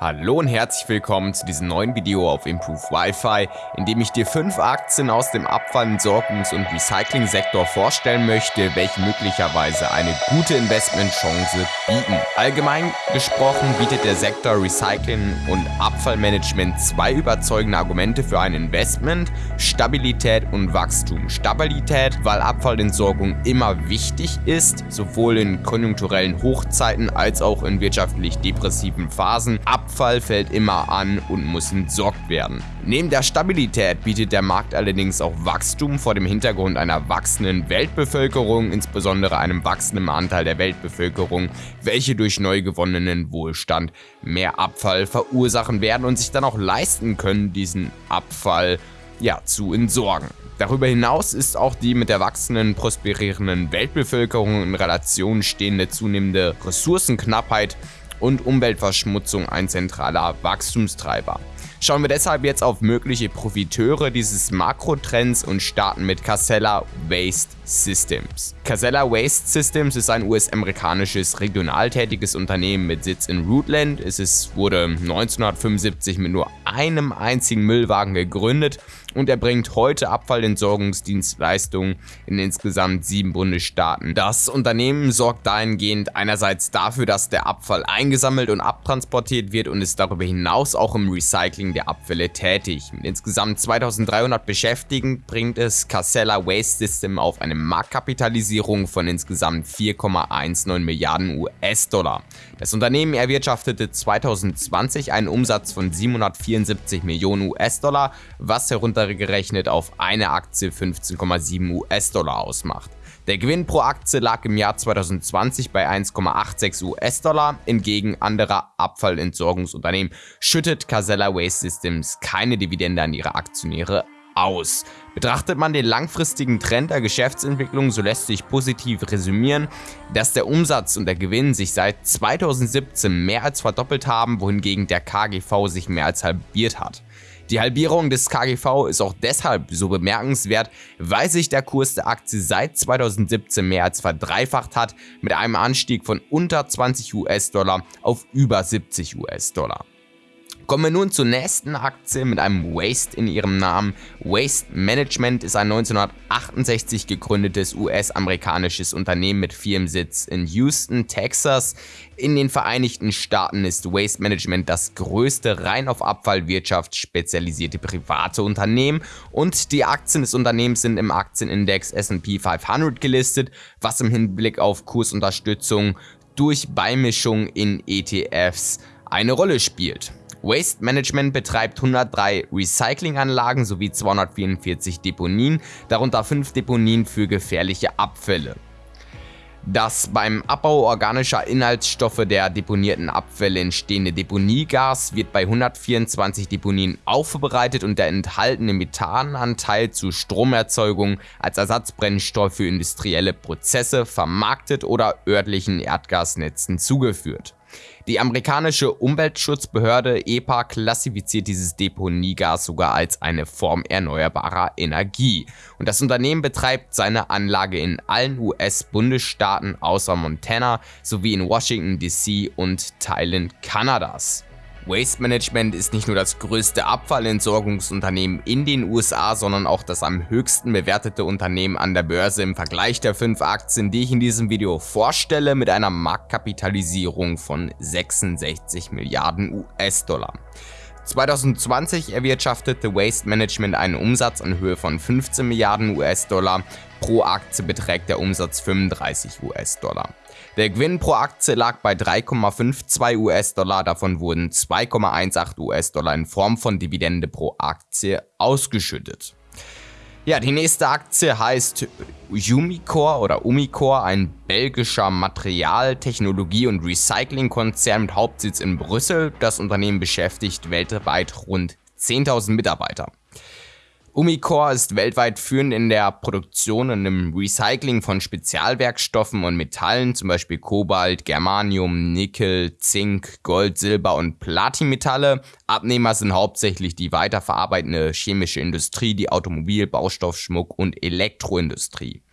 Hallo und herzlich willkommen zu diesem neuen Video auf Improve Wi-Fi, in dem ich dir fünf Aktien aus dem Abfall-, Entsorgungs- und Recycling-Sektor vorstellen möchte, welche möglicherweise eine gute Investmentchance bieten. Allgemein gesprochen bietet der Sektor Recycling und Abfallmanagement zwei überzeugende Argumente für ein Investment, Stabilität und Wachstum. Stabilität, weil Abfallentsorgung immer wichtig ist, sowohl in konjunkturellen Hochzeiten als auch in wirtschaftlich depressiven Phasen. Abfall fällt immer an und muss entsorgt werden. Neben der Stabilität bietet der Markt allerdings auch Wachstum vor dem Hintergrund einer wachsenden Weltbevölkerung, insbesondere einem wachsenden Anteil der Weltbevölkerung, welche durch neu gewonnenen Wohlstand mehr Abfall verursachen werden und sich dann auch leisten können, diesen Abfall ja, zu entsorgen. Darüber hinaus ist auch die mit der wachsenden, prosperierenden Weltbevölkerung in Relation stehende zunehmende Ressourcenknappheit und Umweltverschmutzung ein zentraler Wachstumstreiber. Schauen wir deshalb jetzt auf mögliche Profiteure dieses Makrotrends und starten mit Casella Waste Systems. Casella Waste Systems ist ein US-amerikanisches regional tätiges Unternehmen mit Sitz in Rootland. Es ist, wurde 1975 mit nur einem einzigen Müllwagen gegründet und erbringt heute Abfallentsorgungsdienstleistungen in insgesamt sieben Bundesstaaten. Das Unternehmen sorgt dahingehend einerseits dafür, dass der Abfall eingesammelt und abtransportiert wird und ist darüber hinaus auch im Recycling der Abfälle tätig. Mit insgesamt 2300 Beschäftigten bringt es Casella Waste System auf eine Marktkapitalisierung von insgesamt 4,19 Milliarden US-Dollar. Das Unternehmen erwirtschaftete 2020 einen Umsatz von 774 Millionen US-Dollar, was heruntergerechnet auf eine Aktie 15,7 US-Dollar ausmacht. Der Gewinn pro Aktie lag im Jahr 2020 bei 1,86 US-Dollar. Hingegen anderer Abfallentsorgungsunternehmen schüttet Casella Waste Systems keine Dividende an ihre Aktionäre aus. Betrachtet man den langfristigen Trend der Geschäftsentwicklung, so lässt sich positiv resümieren, dass der Umsatz und der Gewinn sich seit 2017 mehr als verdoppelt haben, wohingegen der KGV sich mehr als halbiert hat. Die Halbierung des KGV ist auch deshalb so bemerkenswert, weil sich der Kurs der Aktie seit 2017 mehr als verdreifacht hat, mit einem Anstieg von unter 20 US-Dollar auf über 70 US-Dollar. Kommen wir nun zur nächsten Aktie mit einem Waste in ihrem Namen. Waste Management ist ein 1968 gegründetes US-amerikanisches Unternehmen mit Firmensitz in Houston, Texas. In den Vereinigten Staaten ist Waste Management das größte rein auf Abfallwirtschaft spezialisierte private Unternehmen und die Aktien des Unternehmens sind im Aktienindex S&P 500 gelistet, was im Hinblick auf Kursunterstützung durch Beimischung in ETFs eine Rolle spielt. Waste Management betreibt 103 Recyclinganlagen sowie 244 Deponien, darunter 5 Deponien für gefährliche Abfälle. Das beim Abbau organischer Inhaltsstoffe der deponierten Abfälle entstehende Deponiegas wird bei 124 Deponien aufbereitet und der enthaltene Methananteil zur Stromerzeugung als Ersatzbrennstoff für industrielle Prozesse vermarktet oder örtlichen Erdgasnetzen zugeführt. Die amerikanische Umweltschutzbehörde EPA klassifiziert dieses Deponiegas sogar als eine Form erneuerbarer Energie. Und das Unternehmen betreibt seine Anlage in allen US-Bundesstaaten außer Montana sowie in Washington DC und Teilen Kanadas. Waste Management ist nicht nur das größte Abfallentsorgungsunternehmen in den USA, sondern auch das am höchsten bewertete Unternehmen an der Börse im Vergleich der fünf Aktien, die ich in diesem Video vorstelle, mit einer Marktkapitalisierung von 66 Milliarden US-Dollar. 2020 erwirtschaftete Waste Management einen Umsatz in Höhe von 15 Milliarden US-Dollar, pro Aktie beträgt der Umsatz 35 US-Dollar. Der Gewinn pro Aktie lag bei 3,52 US-Dollar, davon wurden 2,18 US-Dollar in Form von Dividende pro Aktie ausgeschüttet. Ja, die nächste Aktie heißt Umicore oder Umicore, ein belgischer Material-, Technologie- und Recyclingkonzern mit Hauptsitz in Brüssel. Das Unternehmen beschäftigt weltweit rund 10.000 Mitarbeiter. Umicore ist weltweit führend in der Produktion und im Recycling von Spezialwerkstoffen und Metallen, zum Beispiel Kobalt, Germanium, Nickel, Zink, Gold, Silber und Platinmetalle. Abnehmer sind hauptsächlich die weiterverarbeitende chemische Industrie, die Automobil-, Baustoff-, Schmuck- und Elektroindustrie.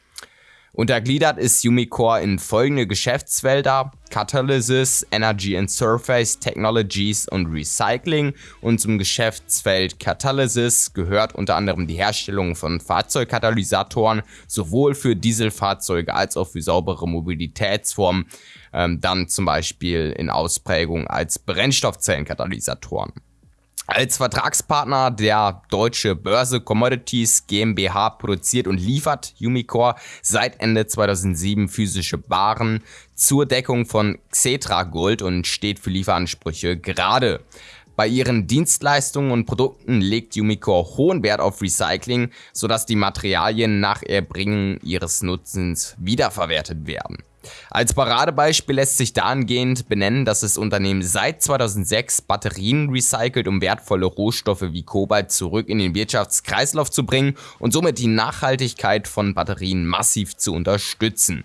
Untergliedert ist Umicore in folgende Geschäftsfelder: Catalysis, Energy and Surface Technologies und Recycling. Und zum Geschäftsfeld Catalysis gehört unter anderem die Herstellung von Fahrzeugkatalysatoren, sowohl für Dieselfahrzeuge als auch für saubere Mobilitätsformen, ähm, dann zum Beispiel in Ausprägung als Brennstoffzellenkatalysatoren. Als Vertragspartner der Deutsche Börse Commodities GmbH produziert und liefert Umicore seit Ende 2007 physische Waren zur Deckung von Xetra Gold und steht für Lieferansprüche gerade. Bei ihren Dienstleistungen und Produkten legt Umicore hohen Wert auf Recycling, sodass die Materialien nach Erbringen ihres Nutzens wiederverwertet werden. Als Paradebeispiel lässt sich dahingehend benennen, dass das Unternehmen seit 2006 Batterien recycelt, um wertvolle Rohstoffe wie Kobalt zurück in den Wirtschaftskreislauf zu bringen und somit die Nachhaltigkeit von Batterien massiv zu unterstützen.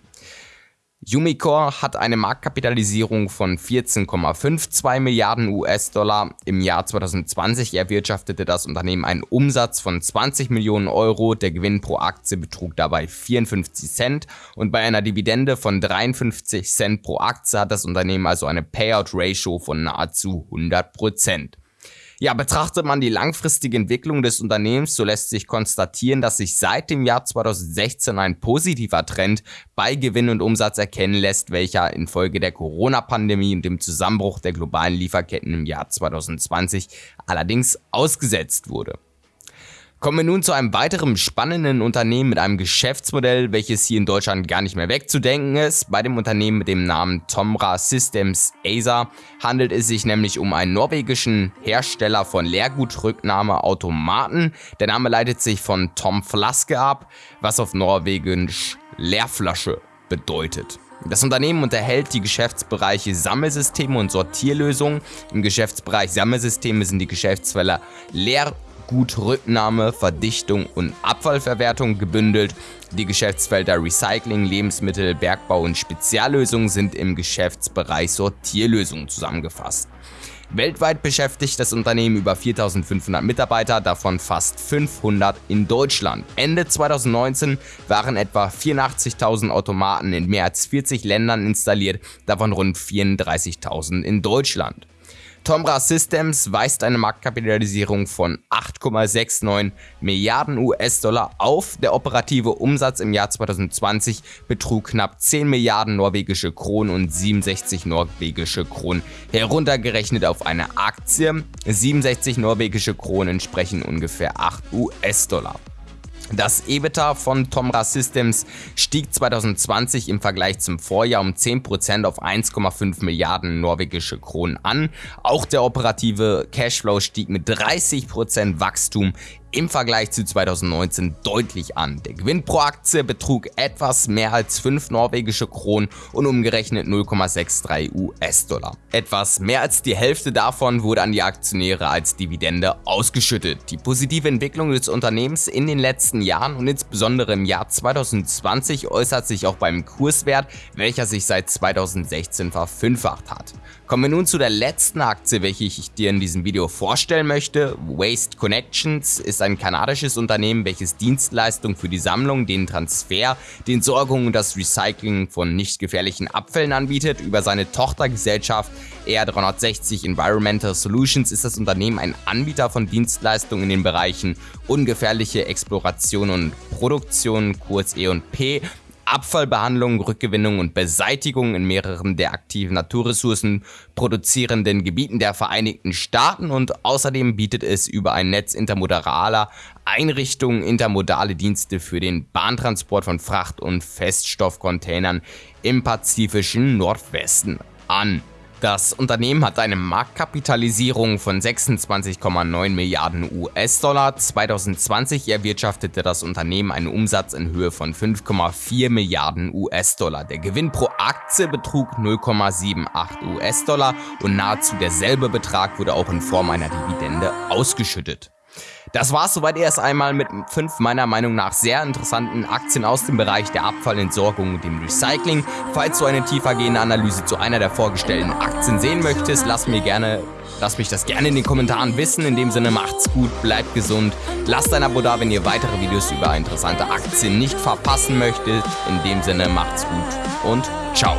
Umicore hat eine Marktkapitalisierung von 14,52 Milliarden US-Dollar. Im Jahr 2020 erwirtschaftete das Unternehmen einen Umsatz von 20 Millionen Euro. Der Gewinn pro Aktie betrug dabei 54 Cent und bei einer Dividende von 53 Cent pro Aktie hat das Unternehmen also eine Payout-Ratio von nahezu 100 Prozent. Ja, betrachtet man die langfristige Entwicklung des Unternehmens, so lässt sich konstatieren, dass sich seit dem Jahr 2016 ein positiver Trend bei Gewinn und Umsatz erkennen lässt, welcher infolge der Corona-Pandemie und dem Zusammenbruch der globalen Lieferketten im Jahr 2020 allerdings ausgesetzt wurde. Kommen wir nun zu einem weiteren spannenden Unternehmen mit einem Geschäftsmodell, welches hier in Deutschland gar nicht mehr wegzudenken ist. Bei dem Unternehmen mit dem Namen Tomra Systems ASA handelt es sich nämlich um einen norwegischen Hersteller von Leergutrücknahmeautomaten. Der Name leitet sich von Tom Flaske ab, was auf Norwegisch Leerflasche bedeutet. Das Unternehmen unterhält die Geschäftsbereiche Sammelsysteme und Sortierlösungen. Im Geschäftsbereich Sammelsysteme sind die Geschäftsfelder Leer Gutrücknahme, Verdichtung und Abfallverwertung gebündelt. Die Geschäftsfelder Recycling, Lebensmittel, Bergbau und Speziallösungen sind im Geschäftsbereich Sortierlösungen zusammengefasst. Weltweit beschäftigt das Unternehmen über 4500 Mitarbeiter, davon fast 500 in Deutschland. Ende 2019 waren etwa 84.000 Automaten in mehr als 40 Ländern installiert, davon rund 34.000 in Deutschland. Tomra Systems weist eine Marktkapitalisierung von 8,69 Milliarden US-Dollar auf. Der operative Umsatz im Jahr 2020 betrug knapp 10 Milliarden norwegische Kronen und 67 norwegische Kronen. Heruntergerechnet auf eine Aktie, 67 norwegische Kronen entsprechen ungefähr 8 US-Dollar. Das EBITDA von Tomra Systems stieg 2020 im Vergleich zum Vorjahr um 10% auf 1,5 Milliarden norwegische Kronen an. Auch der operative Cashflow stieg mit 30% Wachstum im Vergleich zu 2019 deutlich an. Der Gewinn pro Aktie betrug etwas mehr als 5 norwegische Kronen und umgerechnet 0,63 US-Dollar. Etwas mehr als die Hälfte davon wurde an die Aktionäre als Dividende ausgeschüttet. Die positive Entwicklung des Unternehmens in den letzten Jahren und insbesondere im Jahr 2020 äußert sich auch beim Kurswert, welcher sich seit 2016 verfünffacht hat. Kommen wir nun zu der letzten Aktie, welche ich dir in diesem Video vorstellen möchte. Waste Connections ist ein kanadisches Unternehmen, welches Dienstleistungen für die Sammlung, den Transfer, die Entsorgung und das Recycling von nicht gefährlichen Abfällen anbietet. Über seine Tochtergesellschaft R360 Environmental Solutions ist das Unternehmen ein Anbieter von Dienstleistungen in den Bereichen ungefährliche Exploration und Produktion, kurz E&P, Abfallbehandlung, Rückgewinnung und Beseitigung in mehreren der aktiven Naturressourcen produzierenden Gebieten der Vereinigten Staaten und außerdem bietet es über ein Netz intermodaler Einrichtungen intermodale Dienste für den Bahntransport von Fracht- und Feststoffcontainern im pazifischen Nordwesten an. Das Unternehmen hat eine Marktkapitalisierung von 26,9 Milliarden US-Dollar. 2020 erwirtschaftete das Unternehmen einen Umsatz in Höhe von 5,4 Milliarden US-Dollar. Der Gewinn pro Aktie betrug 0,78 US-Dollar und nahezu derselbe Betrag wurde auch in Form einer Dividende ausgeschüttet. Das war's soweit erst einmal mit fünf meiner Meinung nach sehr interessanten Aktien aus dem Bereich der Abfallentsorgung und dem Recycling. Falls du eine tiefergehende Analyse zu einer der vorgestellten Aktien sehen möchtest, lass mir gerne Lass mich das gerne in den Kommentaren wissen. In dem Sinne macht's gut, bleibt gesund. Lasst ein Abo da, wenn ihr weitere Videos über interessante Aktien nicht verpassen möchtet. In dem Sinne macht's gut und ciao.